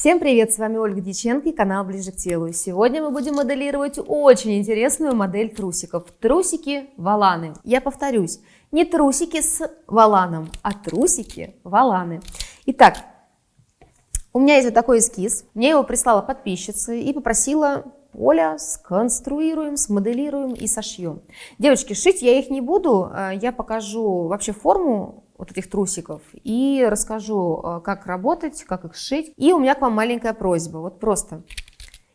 Всем привет, с вами Ольга Диченко и канал Ближе к телу. И сегодня мы будем моделировать очень интересную модель трусиков. Трусики валаны. Я повторюсь, не трусики с валаном, а трусики валаны. Итак, у меня есть вот такой эскиз. Мне его прислала подписчица и попросила Оля, сконструируем, смоделируем и сошьем. Девочки, шить я их не буду, э, я покажу вообще форму вот этих трусиков и расскажу, э, как работать, как их сшить. И у меня к вам маленькая просьба, вот просто.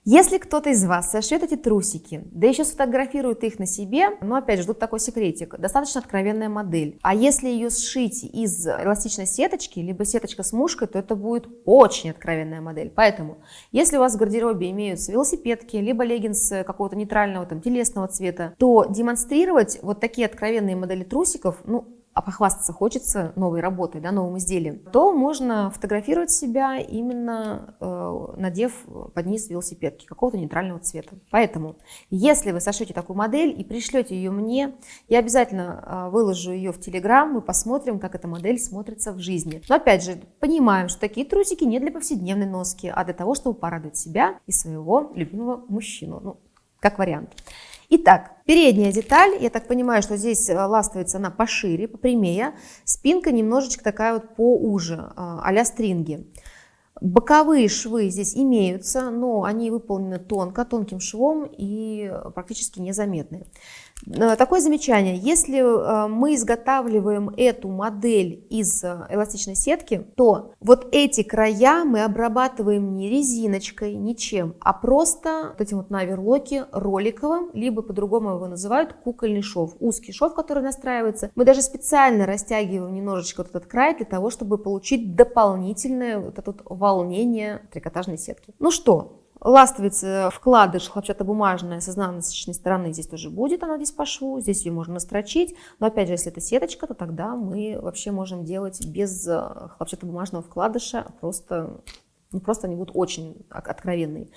Если кто-то из вас сошьет эти трусики, да еще сфотографирует их на себе, ну опять же, тут такой секретик, достаточно откровенная модель. А если ее сшить из эластичной сеточки, либо сеточка с мушкой, то это будет очень откровенная модель. Поэтому, если у вас в гардеробе имеются велосипедки, либо леггинсы какого-то нейтрального, там, телесного цвета, то демонстрировать вот такие откровенные модели трусиков, ну, а похвастаться хочется новой работой, да, новым изделием, то можно фотографировать себя именно э, надев под низ велосипедки какого-то нейтрального цвета. Поэтому, если вы сошьете такую модель и пришлете ее мне, я обязательно э, выложу ее в Телеграм, мы посмотрим, как эта модель смотрится в жизни. Но опять же, понимаем, что такие трусики не для повседневной носки, а для того, чтобы порадовать себя и своего любимого мужчину. Ну, как вариант. Итак, передняя деталь, я так понимаю, что здесь э, ластовится она пошире, попрямее, спинка немножечко такая вот поуже, э, а-ля стринги. Боковые швы здесь имеются, но они выполнены тонко, тонким швом и практически незаметны. Э, такое замечание, если э, мы изготавливаем эту модель из э, эластичной сетки, то вот эти края мы обрабатываем не резиночкой, ничем, а просто вот этим вот на оверлоке роликовым, либо по-другому его называют кукольный шов, узкий шов, который настраивается. Мы даже специально растягиваем немножечко вот этот край для того, чтобы получить дополнительное вот это вот волнение трикотажной сетки. Ну что, Ластовица, вкладыш хлопчатобумажная с изнаночной стороны здесь тоже будет, она здесь по шву, здесь ее можно настрочить. Но опять же, если это сеточка, то тогда мы вообще можем делать без э, хлопчатобумажного вкладыша, просто, ну, просто они будут очень откровенные.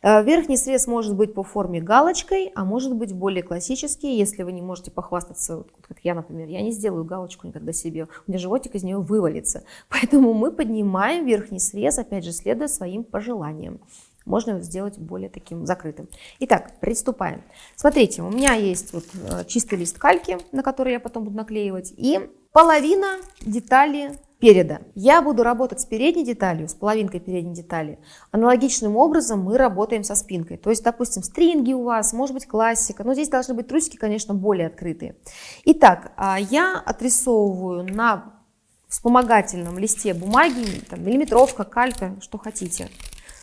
Э, верхний срез может быть по форме галочкой, а может быть более классический, если вы не можете похвастаться, вот как я, например, я не сделаю галочку никогда себе, у меня животик из нее вывалится. Поэтому мы поднимаем верхний срез, опять же, следуя своим пожеланиям можно сделать более таким закрытым. Итак, приступаем. Смотрите, у меня есть вот э, чистый лист кальки, на который я потом буду наклеивать, и половина детали переда. Я буду работать с передней деталью, с половинкой передней детали. Аналогичным образом мы работаем со спинкой. То есть, допустим, стринги у вас, может быть классика, но здесь должны быть трусики, конечно, более открытые. Итак, а, я отрисовываю на вспомогательном листе бумаги, там, миллиметровка, калька, что хотите.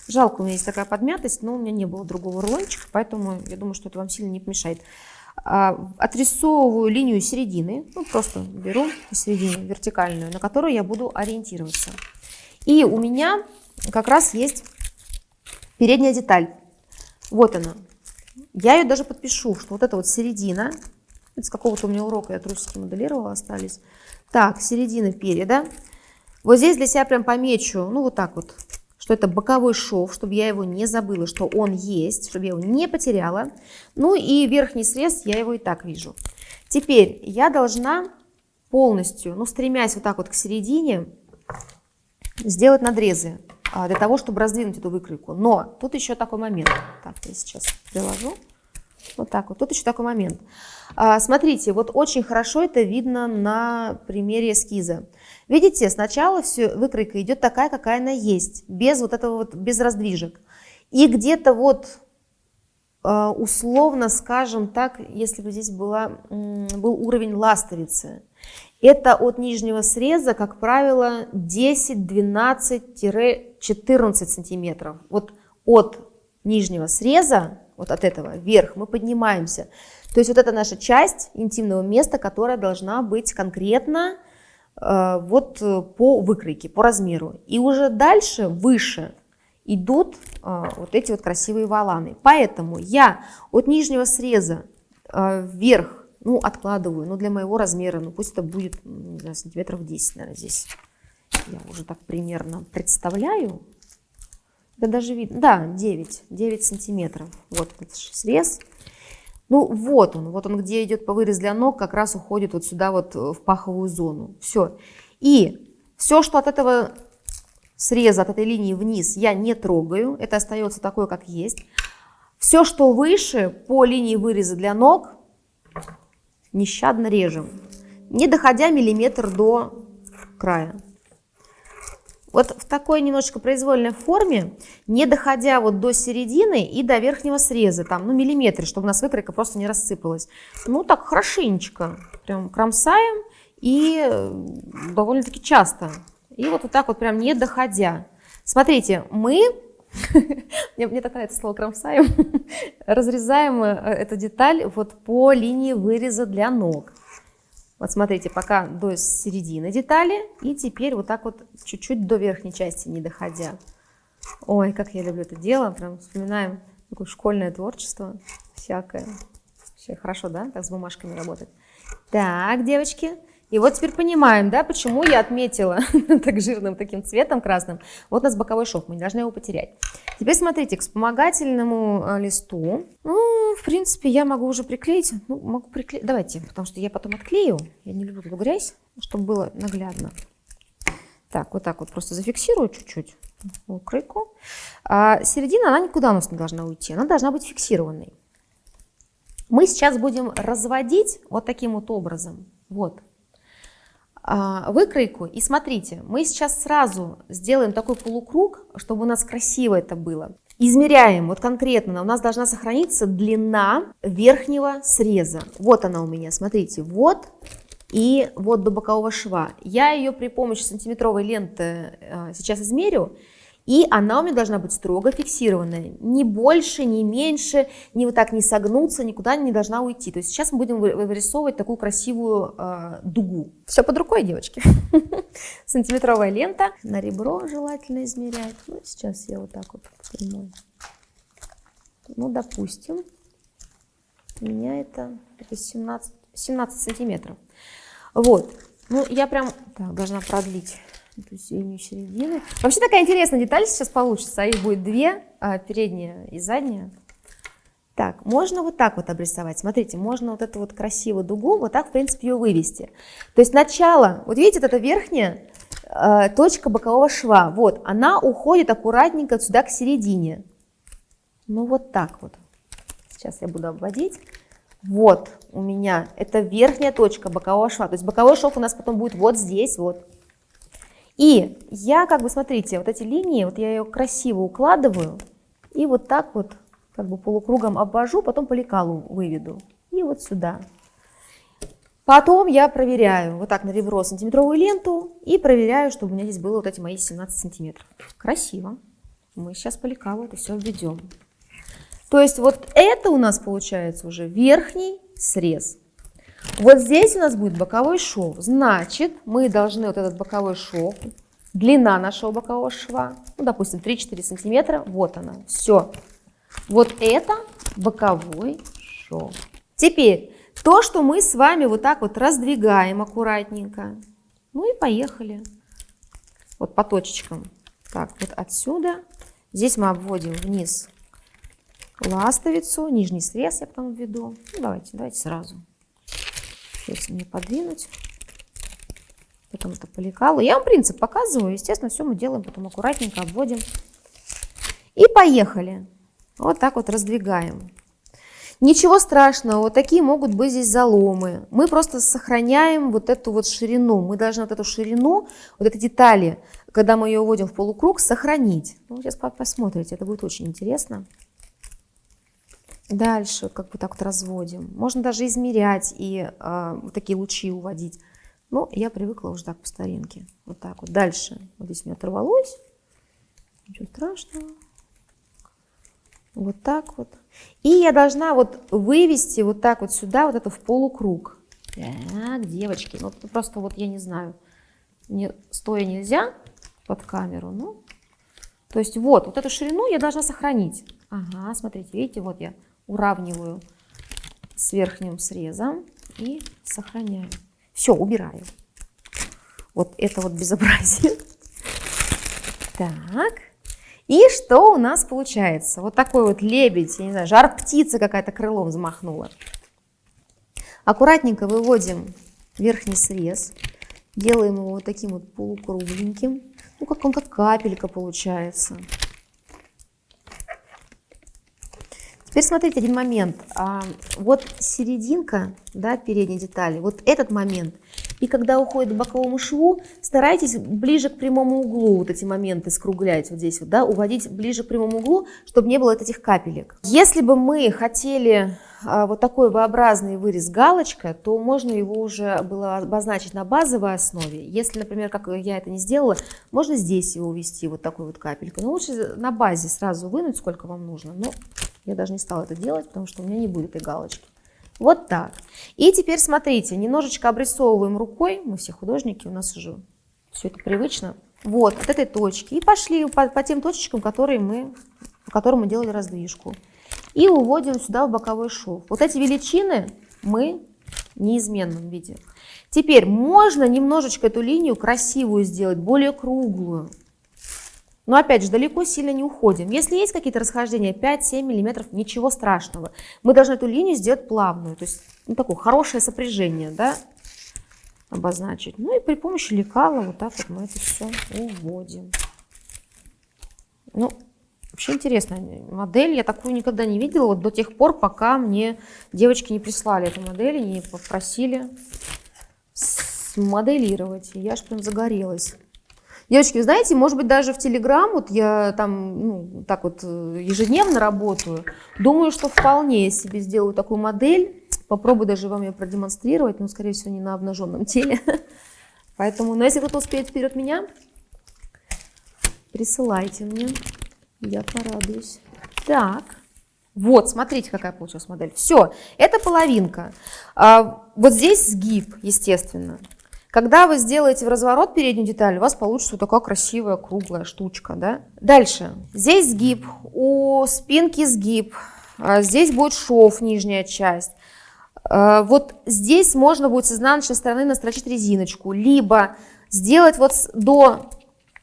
Жалко, у меня есть такая подмятость, но у меня не было другого рулончика, поэтому я думаю, что это вам сильно не помешает. А, отрисовываю линию середины, ну, просто беру середину вертикальную, на которую я буду ориентироваться. И у меня как раз есть передняя деталь. Вот она. Я ее даже подпишу, что вот эта вот середина, с какого-то у меня урока я трусики моделировала, остались. Так, середина переда. Вот здесь для себя прям помечу, ну вот так вот, что это боковой шов, чтобы я его не забыла, что он есть, чтобы я его не потеряла. Ну и верхний срез, я его и так вижу. Теперь я должна полностью, ну стремясь вот так вот к середине, сделать надрезы а, для того, чтобы раздвинуть эту выкройку. Но тут еще такой момент. Так, я сейчас приложу. Вот так вот. Тут еще такой момент. А, смотрите, вот очень хорошо это видно на примере эскиза. Видите, сначала все, выкройка идет такая, какая она есть, без вот этого вот, без раздвижек. И где-то вот а, условно, скажем так, если бы здесь была, был уровень ластовицы, это от нижнего среза, как правило, 10-12-14 сантиметров. Вот от нижнего среза вот от этого вверх, мы поднимаемся. То есть вот это наша часть интимного места, которая должна быть конкретно э, вот э, по выкройке, по размеру. И уже дальше, выше, идут э, вот эти вот красивые валаны. Поэтому я от нижнего среза э, вверх, ну, откладываю, ну, для моего размера, ну, пусть это будет, не знаю, сантиметров 10, наверное, здесь. Я уже так примерно представляю. Да даже видно, да, 9, 9 сантиметров. Вот этот срез. Ну вот он, вот он, где идет по вырез для ног, как раз уходит вот сюда вот в паховую зону. Все. И все, что от этого среза от этой линии вниз я не трогаю, это остается такое, как есть. Все, что выше по линии выреза для ног, нещадно режем, не доходя миллиметр до края. Вот в такой немножечко произвольной форме, не доходя вот до середины и до верхнего среза, там, ну, миллиметры, чтобы у нас выкройка просто не рассыпалась. Ну, так хорошенечко, прям кромсаем и э, довольно-таки часто. И вот, вот так вот прям не доходя. Смотрите, мы, мне, мне так нравится слово кромсаем, разрезаем э, эту деталь вот по линии выреза для ног. Вот смотрите, пока до середины детали, и теперь вот так вот чуть-чуть до верхней части не доходя. Ой, как я люблю это дело, прям вспоминаем такое школьное творчество всякое. Все хорошо, да, так с бумажками работать. Так, девочки, и вот теперь понимаем, да, почему я отметила так жирным таким цветом красным. Вот у нас боковой шов, мы не должны его потерять. Теперь смотрите, к вспомогательному э, листу, ну, в принципе, я могу уже приклеить. Ну, могу приклеить, давайте, потому что я потом отклею. Я не люблю грязь, чтобы было наглядно. Так, вот так вот просто зафиксирую чуть-чуть укройку. А середина, она никуда у нас не должна уйти, она должна быть фиксированной. Мы сейчас будем разводить вот таким вот образом. Вот, а, выкройку. И смотрите, мы сейчас сразу сделаем такой полукруг, чтобы у нас красиво это было. Измеряем, вот конкретно, у нас должна сохраниться длина верхнего среза. Вот она у меня, смотрите, вот и вот до бокового шва. Я ее при помощи сантиметровой ленты э, сейчас измерю. И она у меня должна быть строго фиксированная. Ни больше, ни меньше, ни вот так не согнуться, никуда не должна уйти. То есть сейчас мы будем вырисовывать такую красивую э, дугу. Все под рукой, девочки. Сантиметровая лента. На ребро желательно измерять. Ну, сейчас я вот так вот прямой. Ну, допустим, у меня это, это 17, 17 сантиметров. Вот. Ну, я прям так, должна продлить эту синюю середину. Вообще такая интересная деталь сейчас получится, а их будет две, а, передняя и задняя. Так, можно вот так вот обрисовать. Смотрите, можно вот эту вот красивую дугу, вот так, в принципе, ее вывести. То есть начало, вот видите, вот эта верхняя э, точка бокового шва, вот, она уходит аккуратненько сюда к середине. Ну вот так вот. Сейчас я буду обводить. Вот у меня, это верхняя точка бокового шва. То есть боковой шов у нас потом будет вот здесь, вот. И я как бы, смотрите, вот эти линии, вот я ее красиво укладываю и вот так вот как бы полукругом обвожу, потом по лекалу выведу. И вот сюда. Потом я проверяю вот так на ребро сантиметровую ленту и проверяю, чтобы у меня здесь было вот эти мои 17 сантиметров. Красиво. Мы сейчас по лекалу это все введем. То есть вот это у нас получается уже верхний срез. Вот здесь у нас будет боковой шов. Значит, мы должны вот этот боковой шов, длина нашего бокового шва, ну, допустим, 3-4 сантиметра, вот она, все. Вот это боковой шов. Теперь, то, что мы с вами вот так вот раздвигаем аккуратненько. Ну и поехали. Вот по точечкам. Так, вот отсюда. Здесь мы обводим вниз ластовицу, нижний срез я потом введу. Ну, давайте, давайте сразу. Сейчас мне подвинуть. Потом это по. Я вам принцип показываю. Естественно, все мы делаем потом аккуратненько, обводим. И поехали. Вот так вот раздвигаем. Ничего страшного, вот такие могут быть здесь заломы. Мы просто сохраняем вот эту вот ширину. Мы должны вот эту ширину, вот эти детали, когда мы ее вводим в полукруг, сохранить. Ну, сейчас посмотрите, это будет очень интересно. Дальше как бы так вот разводим. Можно даже измерять и э, вот такие лучи уводить. Но я привыкла уже так по старинке. Вот так вот. Дальше. Вот здесь у меня оторвалось. Ничего страшного. Вот так вот. И я должна вот вывести вот так вот сюда, вот это в полукруг. Так, девочки, ну просто вот я не знаю, не, стоя нельзя под камеру, ну. То есть вот, вот эту ширину я должна сохранить. Ага, смотрите, видите, вот я уравниваю с верхним срезом и сохраняю. Все, убираю. Вот это вот безобразие. Так. И что у нас получается? Вот такой вот лебедь, я не знаю, жар птица какая-то крылом взмахнула. Аккуратненько выводим верхний срез. Делаем его вот таким вот полукругленьким. Ну, как он как капелька получается. Теперь смотрите один момент. А, вот серединка да, передней детали, вот этот момент. И когда уходит к боковому шву, старайтесь ближе к прямому углу вот эти моменты скруглять вот здесь вот, да, уводить ближе к прямому углу, чтобы не было этих капелек. Если бы мы хотели а, вот такой V-образный вырез галочка, то можно его уже было обозначить на базовой основе. Если, например, как я это не сделала, можно здесь его увести вот такой вот капелькой. Но лучше на базе сразу вынуть, сколько вам нужно. Но я даже не стала это делать, потому что у меня не будет этой галочки. Вот так. И теперь смотрите, немножечко обрисовываем рукой. Мы все художники, у нас уже все это привычно. Вот, от этой точки. И пошли по, по тем точечкам, которые мы, по которым мы делали раздвижку. И уводим сюда в боковой шов. Вот эти величины мы в неизменном виде. Теперь можно немножечко эту линию красивую сделать, более круглую. Но опять же, далеко сильно не уходим. Если есть какие-то расхождения 5-7 мм, ничего страшного. Мы должны эту линию сделать плавную, то есть ну, такое хорошее сопряжение, да, обозначить. Ну и при помощи лекала вот так вот мы это все уводим. Ну, вообще интересная модель. Я такую никогда не видела вот до тех пор, пока мне девочки не прислали эту модель, не попросили смоделировать. И я аж прям загорелась. Девочки, вы знаете, может быть, даже в Телеграм, вот я там, ну, так вот э, ежедневно работаю, думаю, что вполне себе сделаю такую модель, попробую даже вам ее продемонстрировать, но, скорее всего, не на обнаженном теле. Поэтому, ну, если кто-то успеет вперед меня, присылайте мне, я порадуюсь. Так, вот, смотрите, какая получилась модель. Все, это половинка. А, вот здесь сгиб, естественно. Когда вы сделаете в разворот переднюю деталь, у вас получится вот такая красивая круглая штучка. Да? Дальше. Здесь сгиб, у спинки сгиб, а здесь будет шов, нижняя часть. А, вот здесь можно будет с изнаночной стороны настрочить резиночку, либо сделать вот до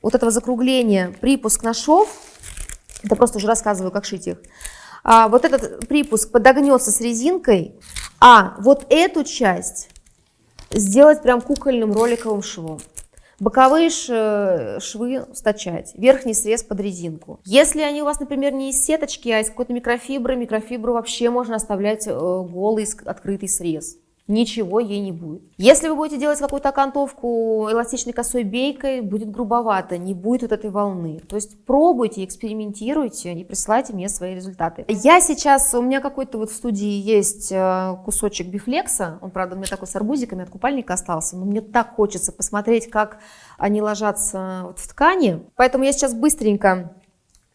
вот этого закругления припуск на шов, это просто уже рассказываю, как шить их, а вот этот припуск подогнется с резинкой, а вот эту часть сделать прям кукольным роликовым швом. Боковые швы стачать, верхний срез под резинку. Если они у вас, например, не из сеточки, а из какой-то микрофибры, микрофибру вообще можно оставлять э, голый открытый срез ничего ей не будет. Если вы будете делать какую-то окантовку эластичной косой бейкой, будет грубовато, не будет вот этой волны. То есть пробуйте, экспериментируйте и присылайте мне свои результаты. Я сейчас, у меня какой-то вот в студии есть э, кусочек бифлекса, он, правда, у меня такой с арбузиками от купальника остался, но мне так хочется посмотреть, как они ложатся вот в ткани. Поэтому я сейчас быстренько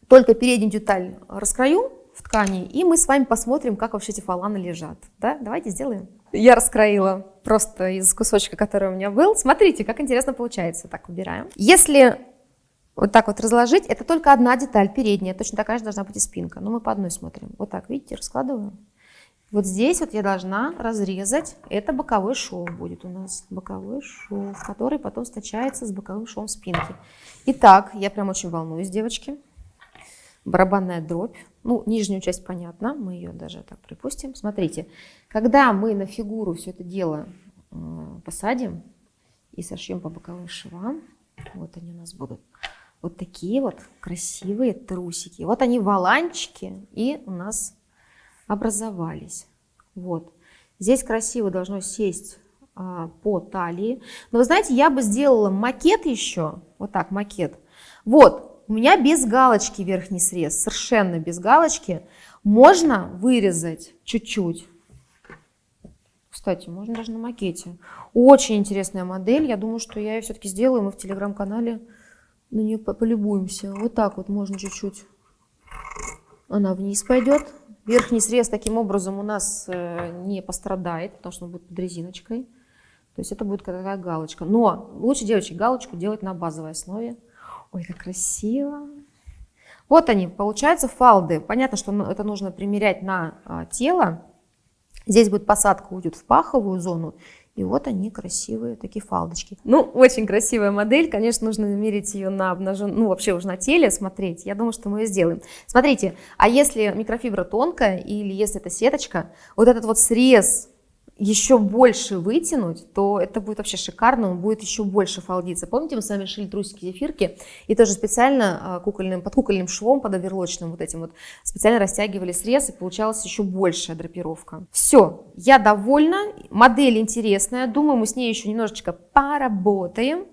только переднюю деталь раскрою в ткани, и мы с вами посмотрим, как вообще эти фаланы лежат. Да? Давайте сделаем я раскроила просто из кусочка, который у меня был. Смотрите, как интересно получается. Так, убираем. Если вот так вот разложить, это только одна деталь передняя, точно такая же должна быть и спинка. Но мы по одной смотрим. Вот так, видите, раскладываю. Вот здесь вот я должна разрезать, это боковой шов будет у нас, боковой шов, который потом стачается с боковым швом спинки. Итак, я прям очень волнуюсь, девочки. Барабанная дробь. Ну, нижнюю часть понятно, мы ее даже так припустим. Смотрите, когда мы на фигуру все это дело посадим и сошьем по боковым швам, вот они у нас будут, вот такие вот красивые трусики. Вот они валанчики и у нас образовались. Вот. Здесь красиво должно сесть а, по талии. Но вы знаете, я бы сделала макет еще, вот так макет. Вот, у меня без галочки верхний срез, совершенно без галочки. Можно вырезать чуть-чуть. Кстати, можно даже на макете. Очень интересная модель. Я думаю, что я ее все-таки сделаю. Мы в телеграм-канале на нее полюбуемся. Вот так вот можно чуть-чуть. Она вниз пойдет. Верхний срез таким образом у нас э, не пострадает, потому что он будет под резиночкой. То есть это будет такая галочка. Но лучше, девочки, галочку делать на базовой основе. Ой, как красиво. Вот они, получаются фалды. Понятно, что это нужно примерять на а, тело. Здесь будет посадка, уйдет в паховую зону. И вот они, красивые такие фалдочки. Ну, очень красивая модель. Конечно, нужно мерить ее на обнажен... ну, вообще уже на теле смотреть. Я думаю, что мы ее сделаем. Смотрите, а если микрофибра тонкая или если это сеточка, вот этот вот срез еще больше вытянуть, то это будет вообще шикарно, он будет еще больше фалдиться. Помните, мы с вами шили трусики зефирки и тоже специально а, кукольным, под кукольным швом, под оверлочным вот этим вот, специально растягивали срез и получалась еще большая драпировка. Все, я довольна, модель интересная, думаю, мы с ней еще немножечко поработаем.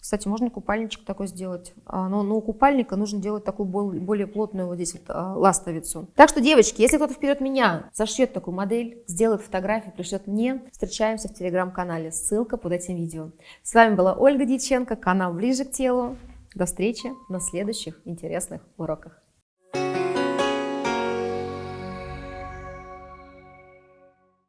Кстати, можно купальничек такой сделать, а, но, но у купальника нужно делать такую более плотную вот здесь вот а, ластовицу. Так что, девочки, если кто-то вперед меня зашьет такую модель, сделает фотографию, пришлет мне, встречаемся в телеграм-канале, ссылка под этим видео. С вами была Ольга Дьяченко, канал «Ближе к телу». До встречи на следующих интересных уроках.